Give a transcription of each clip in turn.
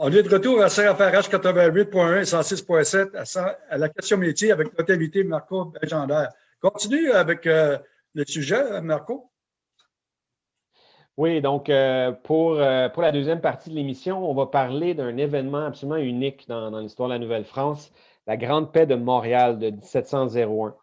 On est de retour à CRFRH 88.1 et 106.7 à, la question métier avec notre invité Marco Benjander. Continue avec euh, le sujet, Marco. Oui, donc euh, pour, euh, pour la deuxième partie de l'émission, on va parler d'un événement absolument unique dans, l'histoire de la Nouvelle-France, la Grande Paix de Montréal de 1701.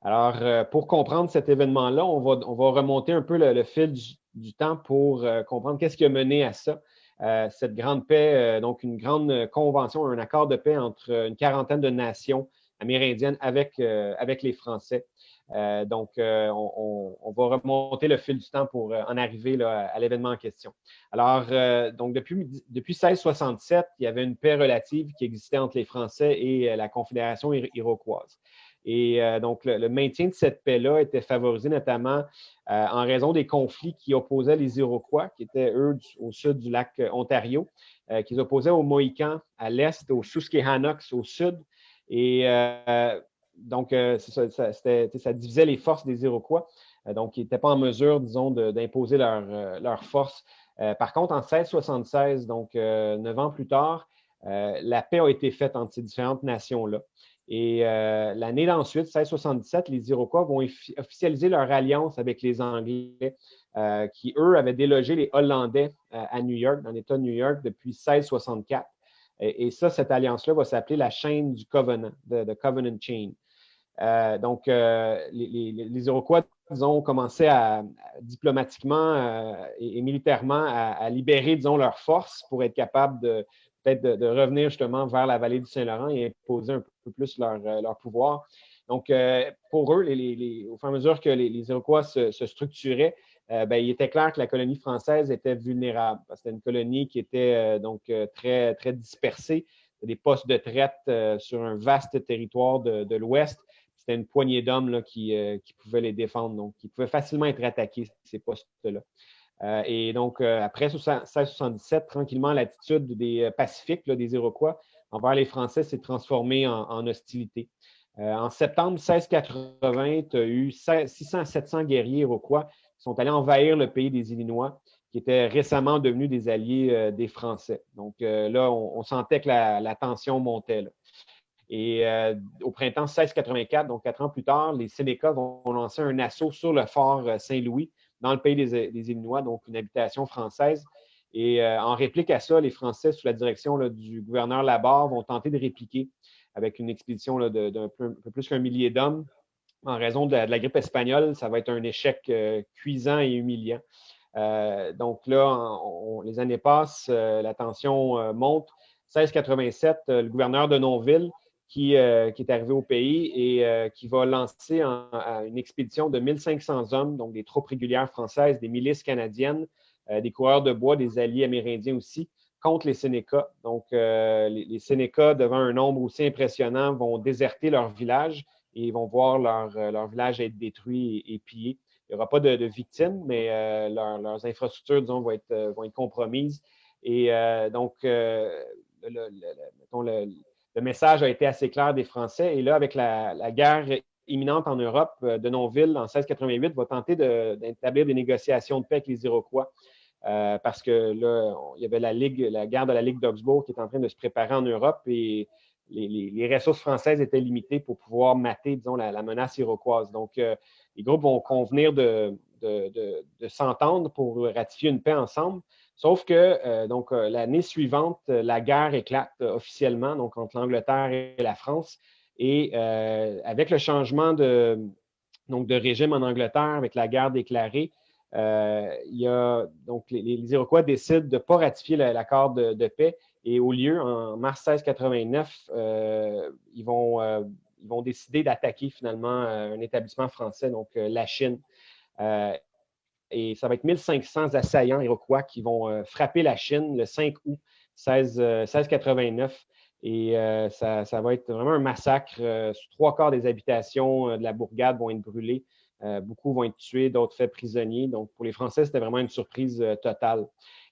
Alors, pour comprendre cet événement-là, on va, on va remonter un peu le, fil du, temps pour comprendre qu'est-ce qui a mené à ça. Euh, cette grande paix, euh, donc une grande convention, un accord de paix entre une quarantaine de nations amérindiennes avec, euh, avec les Français. donc, on, va remonter le fil du temps pour en arriver à l'événement en question. Alors, donc depuis, depuis 1667, il y avait une paix relative qui existait entre les Français et la Confédération iroquoise. Et euh, donc, le, maintien de cette paix-là était favorisé notamment euh, en raison des conflits qui opposaient les Iroquois, qui étaient, eux, au sud du lac euh, Ontario, qui opposaient aux Mohicans à l'est, aux Susquehannocks au sud. Et donc, ça, divisait les forces des Iroquois. donc, ils n'étaient pas en mesure, disons, d'imposer leur, leur, force. par contre, en 1676, donc neuf ans plus tard, la paix a été faite entre ces différentes nations-là. Et euh, l'année d'ensuite, 1677, les Iroquois vont officialiser leur alliance avec les Anglais, euh, qui, eux, avaient délogé les Hollandais euh, à New York, dans l'État de New York, depuis 1664. Et, ça, cette alliance-là va s'appeler la chaîne du Covenant, the, Covenant Chain. donc, les, Iroquois, ont commencé à, diplomatiquement et, militairement à, libérer, disons, leurs forces pour être capables de, peut-être de, revenir justement vers la vallée du Saint-Laurent et imposer un peu plus leur, euh, pouvoir. Donc, euh, pour eux, au fur et à mesure que les, Iroquois se, structuraient, euh, ben, il était clair que la colonie française était vulnérable. C'était une colonie qui était donc très, très dispersée, des postes de traite sur un vaste territoire de, l'Ouest. C'était une poignée d'hommes qui, qui pouvaient les défendre, donc qui pouvaient facilement être attaqués, ces postes-là. Euh, et donc, euh, après 1677, tranquillement, l'attitude des euh, Pacifiques, des Iroquois, envers les Français s'est transformée en, hostilité. en septembre 1680, tu as eu 600 700 guerriers iroquois qui sont allés envahir le pays des Illinois, qui était récemment devenu des alliés des Français. Donc là, on, sentait que la, tension montait. Et au printemps 1684, donc quatre ans plus tard, les Sénécas vont lancer un assaut sur le fort Saint-Louis dans le pays des, Illinois, donc une habitation française. Et euh, en réplique à ça, les Français, sous la direction du gouverneur Labarre, vont tenter de répliquer avec une expédition d'un peu, plus qu'un millier d'hommes. En raison de la, grippe espagnole, ça va être un échec euh, cuisant et humiliant. Euh, donc là, les années passent, la tension monte. 1687, le gouverneur de Nonville euh, qui, est arrivé au pays et euh, qui va lancer une expédition de 1500 hommes, donc des troupes régulières françaises, des milices canadiennes, euh, des coureurs de bois, des alliés amérindiens aussi, contre les Sénécas. Donc, les, Sénécas, devant un nombre aussi impressionnant, vont déserter leur village et vont voir leur, village être détruit et, pillé. Il n'y aura pas de, victimes, mais leurs infrastructures, disons, vont être, vont être compromises. Et donc, le, le message a été assez clair des Français. Et là, avec la, guerre imminente en Europe, euh, Denonville, en 1688, va tenter d'établir des négociations de paix avec les Iroquois. Euh, parce que là, il y avait la Ligue, la guerre de la Ligue d'Augsbourg qui est en train de se préparer en Europe et les, ressources françaises étaient limitées pour pouvoir mater, disons, la, menace iroquoise. Donc, euh, les groupes vont convenir de s'entendre pour ratifier une paix ensemble. Sauf que euh, donc euh, l'année suivante, euh, la guerre éclate officiellement donc entre l'Angleterre et la France. Et avec le changement de, donc, de régime en Angleterre, avec la guerre déclarée, il y a, donc, les, Iroquois décident de ne pas ratifier l'accord de, paix et au lieu, en mars 1689, ils, vont, ils vont décider d'attaquer finalement un établissement français, donc la Chine et ça va être 1500 assaillants iroquois qui vont euh, frapper la Chine le 5 août 1689. Euh, et euh, ça, va être vraiment un massacre. trois quarts des habitations de la bourgade vont être brûlées. beaucoup vont être tués, d'autres faits prisonniers. Donc, pour les Français, c'était vraiment une surprise totale.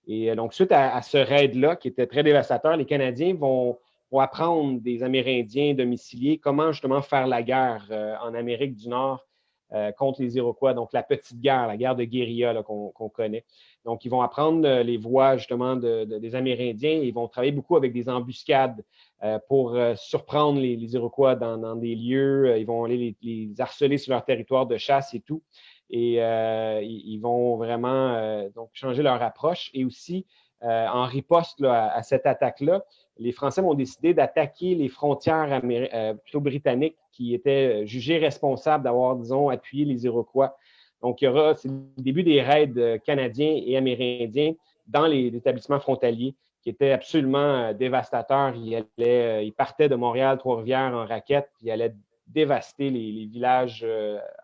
Et donc, suite à, ce raid-là, qui était très dévastateur, les Canadiens vont, vont, apprendre des Amérindiens domiciliés comment justement faire la guerre en Amérique du Nord contre les Iroquois, donc la petite guerre, la guerre de guérilla qu'on connaît. Donc, ils vont apprendre les voies justement des Amérindiens. Ils vont travailler beaucoup avec des embuscades pour surprendre les, Iroquois dans, des lieux. Ils vont aller les, harceler sur leur territoire de chasse et tout. Et ils vont vraiment donc changer leur approche. Et aussi, en riposte à, cette attaque-là, les Français vont décider d'attaquer les frontières euh, plutôt britanniques qui étaient jugées responsables d'avoir, disons, appuyé les Iroquois. Donc, il y aura, c'est le début des raids euh, canadiens et amérindiens dans les établissements frontaliers qui étaient absolument euh, dévastateurs. Ils, partaient de Montréal, Trois-Rivières en raquette, puis ils allaient dévaster les, villages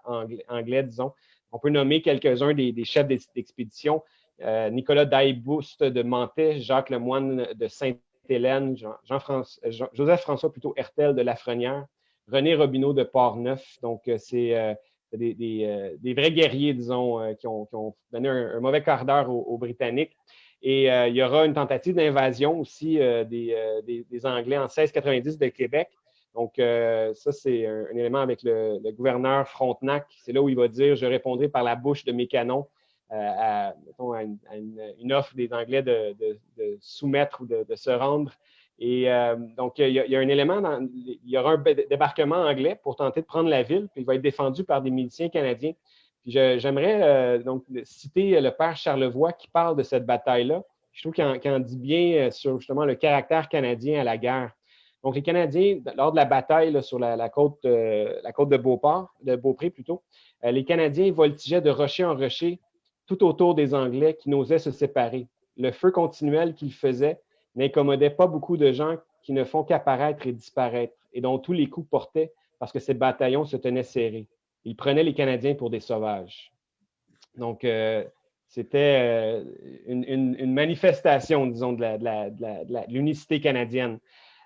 anglais, disons. On peut nommer quelques-uns des, chefs d'expédition. Nicolas Daibouste de Mantet, Jacques Lemoine de Saint Hélène, Jean, Jean Joseph François plutôt Hertel de Lafrenière, René Robineau de Port-Neuf. Donc, euh, c'est euh, euh, des, vrais guerriers, disons, qui ont, donné un, mauvais quart d'heure aux, Britanniques. Et il y aura une tentative d'invasion aussi des, Anglais en 1690 de Québec. Donc, ça, c'est un, élément avec le, gouverneur Frontenac. C'est là où il va dire Je répondrai par la bouche de mes canons à, une, offre des Anglais de, soumettre ou de, se rendre. Et euh, donc, il y, a, un élément, il y aura un débarquement anglais pour tenter de prendre la ville, puis il va être défendu par des miliciens canadiens. J'aimerais euh, donc citer le père Charlevoix qui parle de cette bataille-là. Je trouve qu'il en, dit bien euh, sur justement le caractère canadien à la guerre. Donc, les Canadiens, lors de la bataille sur la, côte, la côte de Beauport, de Beaupré plutôt, les Canadiens voltigeaient de rocher en rocher tout autour des Anglais qui n'osaient se séparer. Le feu continuel qu'ils faisaient n'incommodait pas beaucoup de gens qui ne font qu'apparaître et disparaître, et dont tous les coups portaient parce que ces bataillons se tenaient serrés. Ils prenaient les Canadiens pour des sauvages. Donc, euh, c'était euh, une, manifestation, disons, de l'unicité canadienne.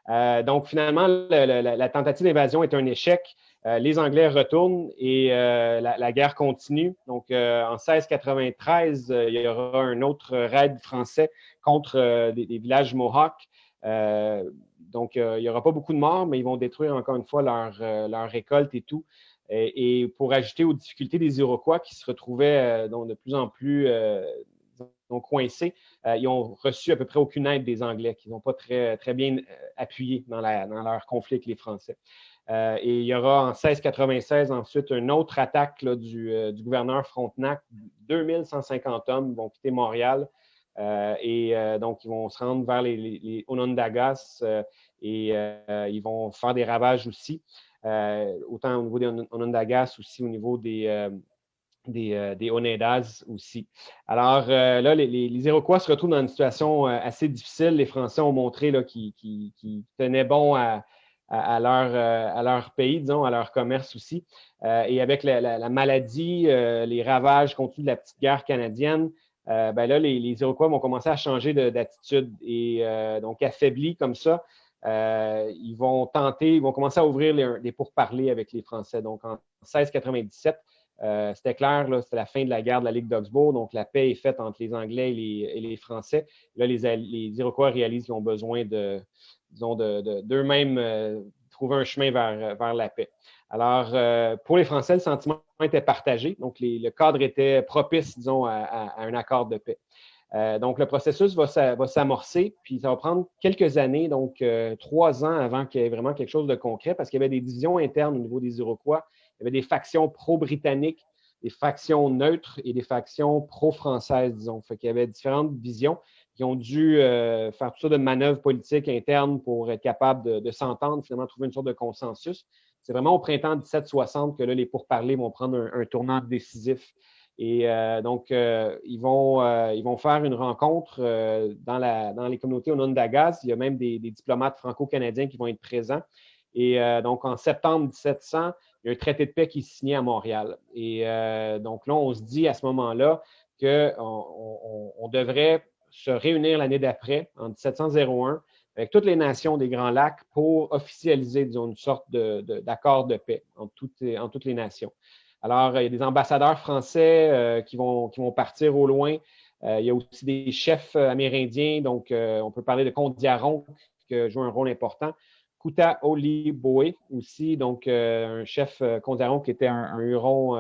Euh, donc, finalement, la tentative d'invasion est un échec. Euh, les Anglais retournent et euh, la, guerre continue. Donc, euh, en 1693, il y aura un autre raid français contre des, villages Mohawks. donc, il n'y aura pas beaucoup de morts, mais ils vont détruire encore une fois leur, récolte et tout. Et, pour ajouter aux difficultés des Iroquois qui se retrouvaient de plus en plus coincés, ils ont reçu à peu près aucune aide des Anglais, qui n'ont pas très, très bien appuyé dans, dans leur conflit avec les Français. Euh, et il y aura en 1696 ensuite une autre attaque euh, du, gouverneur Frontenac. 2150 hommes vont quitter Montréal euh, et donc ils vont se rendre vers les, Onondagas et ils vont faire des ravages aussi, autant au niveau des Onondagas aussi au niveau des, des, Onedas aussi. Alors là, les, Iroquois se retrouvent dans une situation assez difficile. Les Français ont montré qu'ils tenaient bon à, à, leur, euh, à leur pays, disons, à leur commerce aussi. Euh, et avec la, maladie, euh, les ravages contenus de la petite guerre canadienne, ben là, les, Iroquois vont commencer à changer d'attitude et donc affaiblis comme ça. ils vont tenter, ils vont commencer à ouvrir les, pourparlers avec les Français. Donc en 1697, c'était clair, c'était la fin de la guerre de la Ligue d'Augsbourg, donc la paix est faite entre les Anglais et les, Français. Là, les, les Iroquois réalisent qu'ils ont besoin de, disons, d'eux-mêmes euh, trouver un chemin vers, vers la paix. Alors, euh, pour les Français, le sentiment était partagé. Donc, le cadre était propice, disons, à, un accord de paix. Euh, donc, le processus va, s'amorcer, puis ça va prendre quelques années, donc trois ans avant qu'il y ait vraiment quelque chose de concret, parce qu'il y avait des divisions internes au niveau des Iroquois. Il y avait des factions pro-britanniques, des factions neutres et des factions pro-françaises, disons. Fait qu'il y avait différentes visions qui ont dû euh, faire tout ça de manœuvres politiques internes pour être capables de, s'entendre, finalement trouver une sorte de consensus. C'est vraiment au printemps 1760 que là, les pourparlers vont prendre un, tournant décisif. Et euh, donc, euh, ils, vont, ils vont faire une rencontre dans, la, dans les communautés Onondagas. Il y a même des, diplomates franco-canadiens qui vont être présents. Et donc, en septembre 1700, il y a un traité de paix qui est signé à Montréal. Et donc là, on se dit à ce moment-là qu'on on devrait se réunir l'année d'après, en 1701, avec toutes les nations des Grands Lacs pour officialiser une sorte d'accord de, paix entre toutes, en toutes les nations. Alors, il y a des ambassadeurs français euh, qui, vont, qui vont partir au loin. Euh, il y a aussi des chefs amérindiens, donc euh, on peut parler de Comte Diaron qui joue un rôle important Kuta Oliboe aussi, donc un chef Kondiaron qui était un, Huron,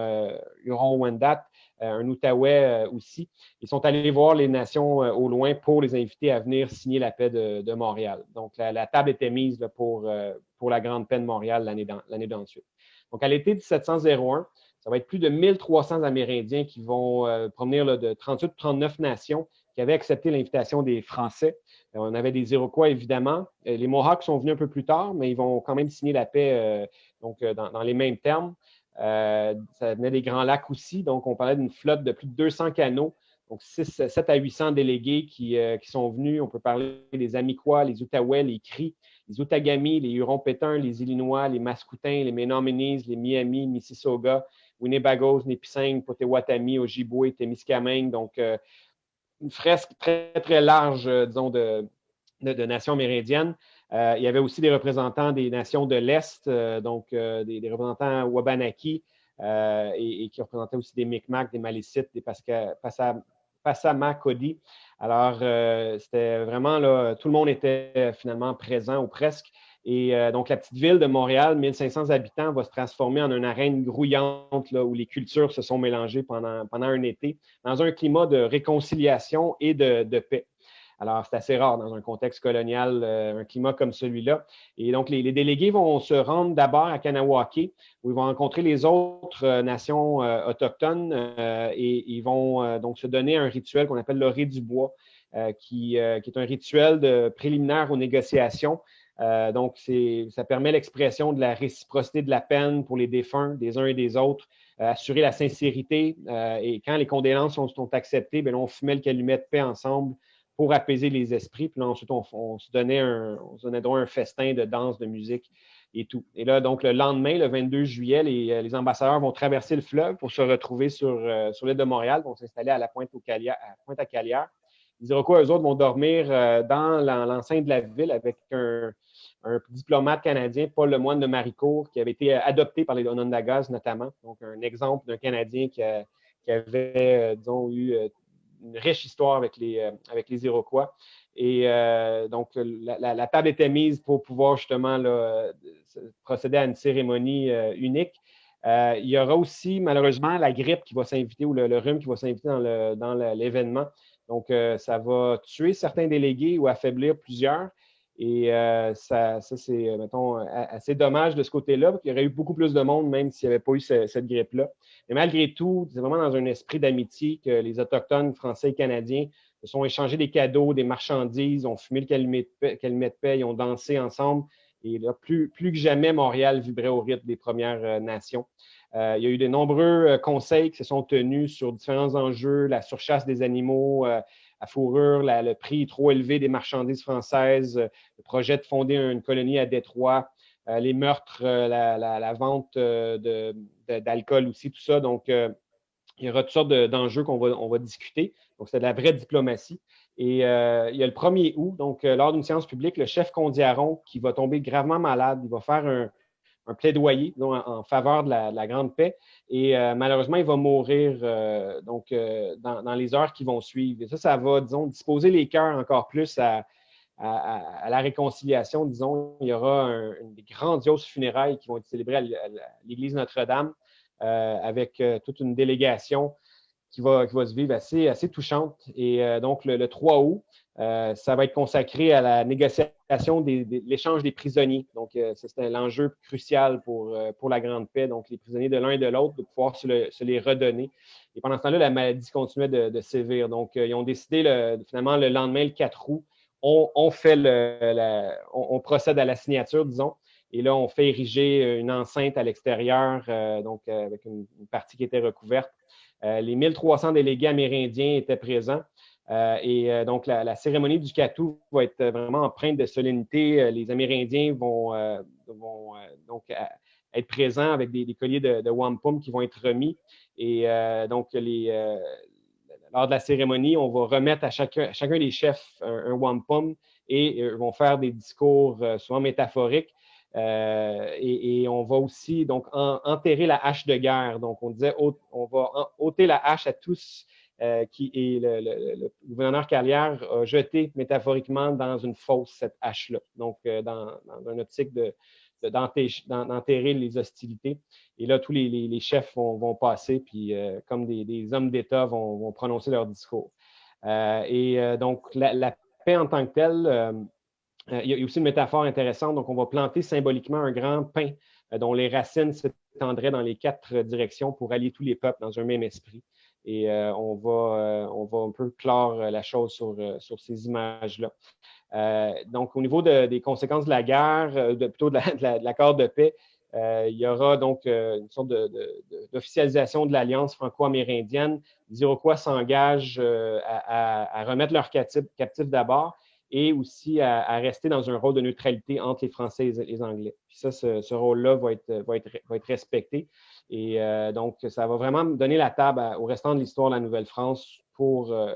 Huron Wendat, un Outaouais aussi. Ils sont allés voir les nations au loin pour les inviter à venir signer la paix de, Montréal. Donc, la, table était mise pour, pour la grande paix de Montréal l'année d'ensuite. Donc, à l'été 1701, ça va être plus de 1300 Amérindiens qui vont euh, provenir de 38 39 nations qui avaient accepté l'invitation des Français. Euh, on avait des Iroquois, évidemment. Euh, les Mohawks sont venus un peu plus tard, mais ils vont quand même signer la paix donc, dans, les mêmes termes. Ça venait des Grands Lacs aussi, donc on parlait d'une flotte de plus de 200 canaux, donc 6, 7 à 800 délégués qui, qui, sont venus. On peut parler des Amiquois, les Outaouais, les Cris, les Outagamie, les Hurons-Pétins, les Illinois, les Mascoutins, les Menominee, les Miami, Mississauga, Winnebagos, Nipissing, Potawatomi, Ojibwe, Témiscamingue. Donc, euh, une fresque très, très large, euh, disons, de, de, nations amérindiennes. Euh, il y avait aussi des représentants des nations de l'Est, donc des, représentants Wabanaki, et, qui représentaient aussi des Micmacs, des Malicites, des Passamaquoddy. Alors, c'était vraiment là, tout le monde était finalement présent ou presque. Et euh, donc, la petite ville de Montréal, 1500 habitants, va se transformer en une arène grouillante là, où les cultures se sont mélangées pendant un été, dans un climat de réconciliation et de, paix. Alors, c'est assez rare dans un contexte colonial, euh, un climat comme celui-là. Et donc, les, délégués vont se rendre d'abord à Kanawake, où ils vont rencontrer les autres euh, nations autochtones et ils vont donc se donner un rituel qu'on appelle l'orée du bois, qui, qui, est un rituel de, préliminaire aux négociations euh, donc, ça permet l'expression de la réciprocité de la peine pour les défunts des uns et des autres, euh, assurer la sincérité. Euh, et quand les condoléances sont, acceptées, bien, on fumait le calumet de paix ensemble pour apaiser les esprits. Puis là, ensuite, on, se donnait un, on donnait un festin de danse, de musique et tout. Et là, donc, le lendemain, le 22 juillet, les, ambassadeurs vont traverser le fleuve pour se retrouver sur, sur l'île de Montréal, vont s'installer à la pointe, au à pointe à Calière. Les Iroquois, eux autres, vont dormir dans l'enceinte de la ville avec un, un diplomate canadien, Paul Lemoine de Maricourt, qui avait été euh, adopté par les Onondagas notamment. Donc, un exemple d'un Canadien qui, avait, euh, disons, eu euh, une riche histoire avec les, avec les Iroquois. Et donc, la, table était mise pour pouvoir justement procéder à une cérémonie unique. il y aura aussi, malheureusement, la grippe qui va s'inviter ou le, rhume qui va s'inviter dans l'événement. Donc, ça va tuer certains délégués ou affaiblir plusieurs. Et euh, ça, c'est, euh, mettons, assez dommage de ce côté-là, qu'il y aurait eu beaucoup plus de monde, même s'il n'y avait pas eu cette grippe-là. Mais malgré tout, c'est vraiment dans un esprit d'amitié que les Autochtones français et canadiens se sont échangés des cadeaux, des marchandises, ont fumé le calumet de paix, ils ont dansé ensemble. Et là, plus, plus que jamais, Montréal vibrait au rythme des Premières euh, il y a eu de nombreux conseils qui se sont tenus sur différents enjeux, la surchasse des animaux, à fourrure, le prix trop élevé des marchandises françaises, euh, le projet de fonder une colonie à Détroit, euh, les meurtres, euh, la, vente d'alcool aussi, tout ça. Donc, il y aura toutes sortes d'enjeux qu'on va, on va discuter. Donc, c'est de la vraie diplomatie. Et il y a le 1er août, donc lors d'une séance publique, le chef Condiaron, qui va tomber gravement malade, il va faire un, un plaidoyer en, faveur de la, grande paix. Et euh, malheureusement, il va mourir euh, donc, euh, dans, les heures qui vont suivre. Et ça, ça va, disons, disposer les cœurs encore plus à, la réconciliation. Disons, il y aura un, une des grandioses funérailles qui vont être célébrées à l'église Notre-Dame avec toute une délégation qui va, qui va se vivre assez, assez touchante. Et donc, le 3 août, euh, ça va être consacré à la négociation de l'échange des prisonniers. Donc, euh, c'est l'enjeu crucial pour, euh, pour la Grande Paix. Donc, les prisonniers de l'un et de l'autre, de pouvoir se, les redonner. Et pendant ce temps-là, la maladie continuait de, sévir. Donc, ils ont décidé finalement le lendemain, le 4 août, on, fait le, on, procède à la signature, disons. Et là, on fait ériger une enceinte à l'extérieur, donc avec une, partie qui était recouverte. les 1300 délégués amérindiens étaient présents. Euh, et euh, donc, la, cérémonie du Catou va être vraiment empreinte de solennité. Euh, les Amérindiens vont, donc être présents avec des, colliers de, wampum qui vont être remis. Et donc, lors de la cérémonie, on va remettre à chacun, des chefs un, wampum et ils vont faire des discours souvent métaphoriques. et, on va aussi donc enterrer la hache de guerre. Donc, on disait, on va ôter la hache à tous qui est le, gouverneur Carrière a jeté métaphoriquement dans une fosse cette hache-là. Donc, dans, dans, une optique de, d'enterrer les hostilités. Et là, tous les, chefs vont, passer, puis comme des, hommes d'État vont, prononcer leur discours. et donc, la, paix en tant que telle, il y a aussi une métaphore intéressante. Donc, on va planter symboliquement un grand pin dont les racines s'étendraient dans les quatre directions pour allier tous les peuples dans un même esprit. Et on, va, on va un peu clore la chose sur, sur ces images-là. donc, au niveau des conséquences de la guerre, de, plutôt de l'accord de, paix, il y aura donc une sorte d'officialisation de, l'alliance franco-amérindienne. Les Iroquois s'engagent à, remettre leurs captifs, d'abord et aussi à, rester dans un rôle de neutralité entre les Français et les Anglais. Puis ça, ce, rôle-là va être, respecté. Et euh, donc, ça va vraiment donner la table au restant de l'histoire de la Nouvelle-France pour euh,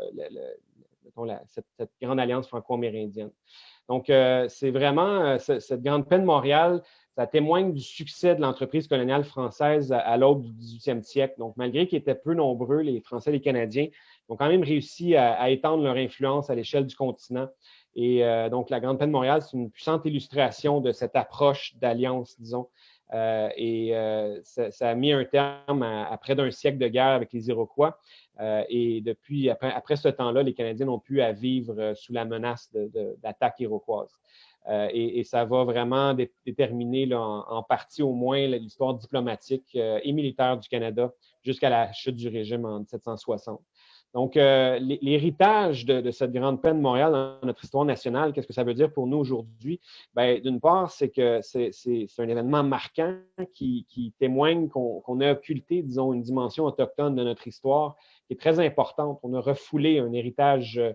cette, grande alliance franco-amérindienne. Donc, euh, c'est vraiment cette grande peine de Montréal, ça témoigne du succès de l'entreprise coloniale française à, l'aube du 18e siècle. Donc, malgré qu'ils étaient peu nombreux, les Français et les Canadiens ont quand même réussi à étendre leur influence à l'échelle du continent. Et donc, la Grande Peine de Montréal, c'est une puissante illustration de cette approche d'alliance, disons, euh, et euh, ça, a mis un terme à, près d'un siècle de guerre avec les Iroquois. Euh, et depuis, après, ce temps-là, les Canadiens n'ont plus à vivre sous la menace d'attaques iroquoises. Et, ça va vraiment déterminer en, partie au moins l'histoire diplomatique et militaire du Canada jusqu'à la chute du régime en 1760. Donc, euh, l'héritage de, cette grande peine de Montréal dans notre histoire nationale, qu'est-ce que ça veut dire pour nous aujourd'hui? Bien, d'une part, c'est que c'est un événement marquant qui, témoigne qu'on a occulté, disons, une dimension autochtone de notre histoire qui est très importante. On a refoulé un héritage euh,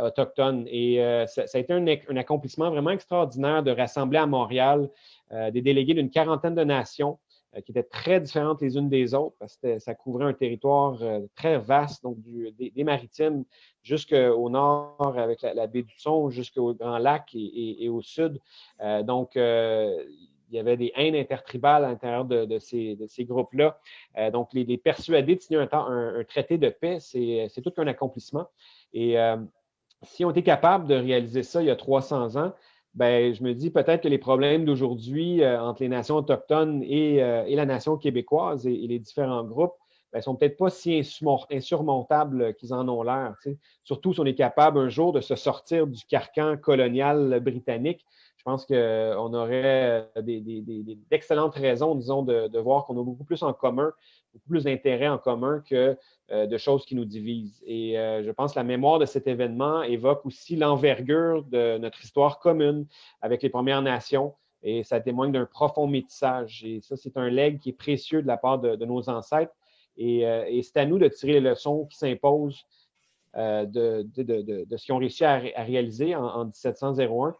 autochtone et euh, ça, a été un, un, accomplissement vraiment extraordinaire de rassembler à Montréal des délégués d'une quarantaine de nations euh, qui étaient très différentes les unes des autres parce que ça couvrait un territoire euh, très vaste, donc des, maritimes jusqu'au nord avec la, baie du Son, jusqu'au Grand Lac et, au sud. Euh, donc, il y avait des haines intertribales à l'intérieur de, ces, groupes-là. donc, les, persuader de signer un, traité de paix, c'est tout un accomplissement. Et si on était capable de réaliser ça il y a 300 ans, ben, je me dis peut-être que les problèmes d'aujourd'hui euh, entre les nations autochtones et, euh, la nation québécoise et, les différents groupes ne ben, sont peut-être pas si insurmontables qu'ils en ont l'air. Surtout si on est capable un jour de se sortir du carcan colonial britannique. Je pense qu'on aurait euh, d'excellentes raisons, disons, de, voir qu'on a beaucoup plus en commun, beaucoup plus d'intérêts en commun que euh, de choses qui nous divisent. Et euh, je pense que la mémoire de cet événement évoque aussi l'envergure de notre histoire commune avec les Premières Nations et ça témoigne d'un profond métissage. Et ça, c'est un legs qui est précieux de la part de, nos ancêtres. Euh, et, c'est à nous de tirer les leçons qui s'imposent de, ce qu'ils ont réussi à, réaliser en, 1701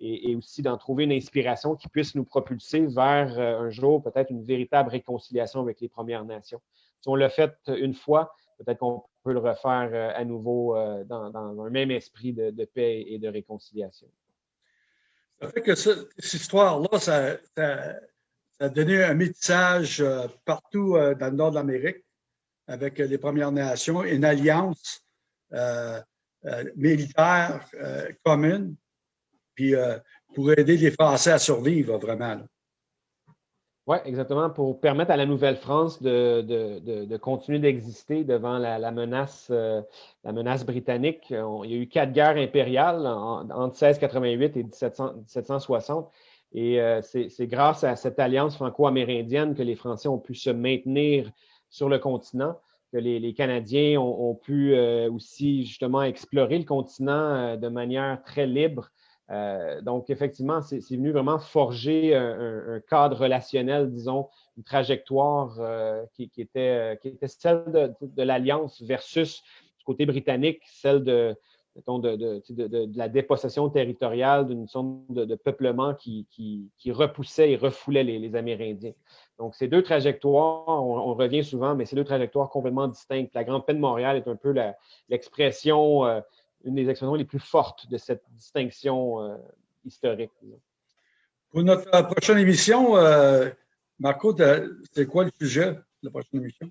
et, aussi d'en trouver une inspiration qui puisse nous propulser vers un jour peut-être une véritable réconciliation avec les Premières Nations. Si on l'a fait une fois, peut-être qu'on peut le refaire euh, à nouveau euh, dans, un même esprit de, paix et de réconciliation. Ça fait que cette, histoire-là, ça, a donné un métissage euh, partout dans le nord de l'Amérique avec les Premières Nations, une alliance militaire commune, puis pour aider les Français à survivre vraiment. Oui, exactement, pour permettre à la Nouvelle-France de, continuer d'exister devant la, menace, euh, la menace britannique. il y a eu quatre guerres impériales entre 1688 et 1760. Et euh, c'est grâce à cette alliance franco-amérindienne que les Français ont pu se maintenir sur le continent, que les, Canadiens ont, pu euh, aussi justement explorer le continent de manière très libre euh, donc, effectivement, c'est venu vraiment forger un, cadre relationnel, disons, une trajectoire euh, qui, était, qui, était, celle de, l'Alliance versus du côté britannique, celle de, de, la dépossession territoriale, d'une sorte de, peuplement qui, repoussait et refoulait les, Amérindiens. Donc, ces deux trajectoires, on, revient souvent, mais ces deux trajectoires complètement distinctes. La Grande Paix de Montréal est un peu l'expression euh, une des expressions les plus fortes de cette distinction euh, historique. Pour notre euh, prochaine émission, euh, Marco, c'est quoi le sujet de la prochaine émission?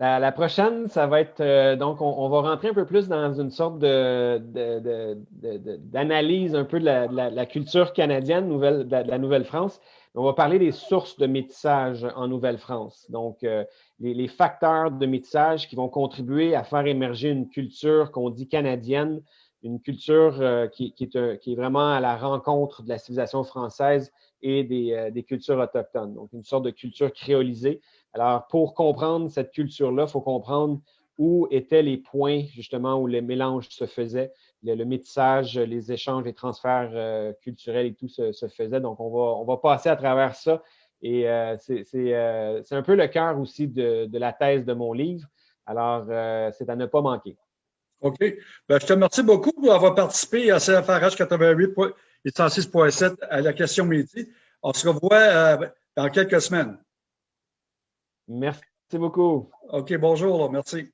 La, prochaine, ça va être, euh, donc, on, va rentrer un peu plus dans une sorte d'analyse un peu de la, culture canadienne, nouvelle, de, la Nouvelle-France. On va parler des sources de métissage en Nouvelle-France. Donc, euh, les, facteurs de métissage qui vont contribuer à faire émerger une culture qu'on dit canadienne, une culture euh, qui, est, vraiment à la rencontre de la civilisation française et des, des cultures autochtones. Donc, une sorte de culture créolisée alors, pour comprendre cette culture-là, il faut comprendre où étaient les points justement où les mélanges se faisaient, le, métissage, les échanges, les transferts euh, culturels et tout se, faisaient. Donc, on va, on va passer à travers ça. Et euh, euh, c'est un peu le cœur aussi de, la thèse de mon livre. Alors, c'est à ne pas manquer. OK. Ben, je te remercie beaucoup pour avoir participé à CFRH 88 et 106.7 à la question midi. On se revoit dans quelques semaines. Merci beaucoup. OK, bonjour. Merci.